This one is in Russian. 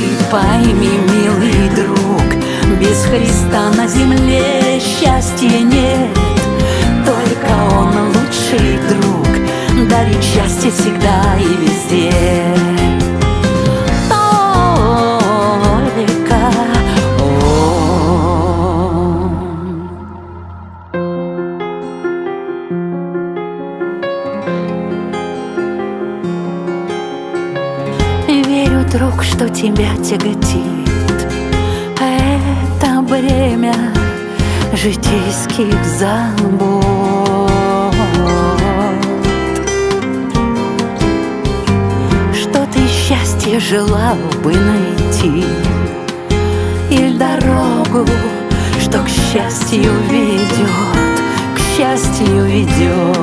ты пойми, милый друг Без Христа на земле счастья нет. Только Он лучший друг Дарит счастье всегда и везде друг, что тебя тяготит. Это бремя житейских забот. Что ты счастье желал бы найти? Или дорогу, что к счастью ведет, к счастью ведет